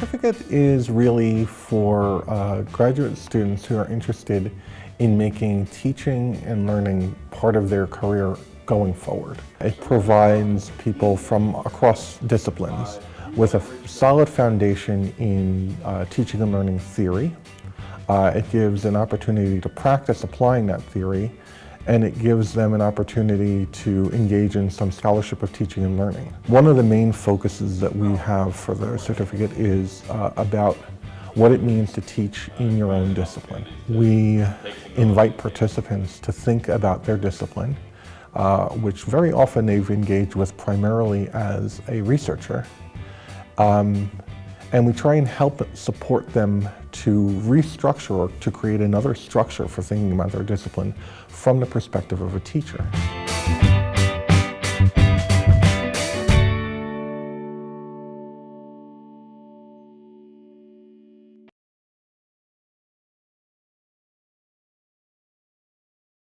certificate is really for uh, graduate students who are interested in making teaching and learning part of their career going forward. It provides people from across disciplines with a solid foundation in uh, teaching and learning theory. Uh, it gives an opportunity to practice applying that theory and it gives them an opportunity to engage in some scholarship of teaching and learning. One of the main focuses that we have for the certificate is uh, about what it means to teach in your own discipline. We invite participants to think about their discipline, uh, which very often they've engaged with primarily as a researcher. Um, and we try and help support them to restructure or to create another structure for thinking about their discipline from the perspective of a teacher.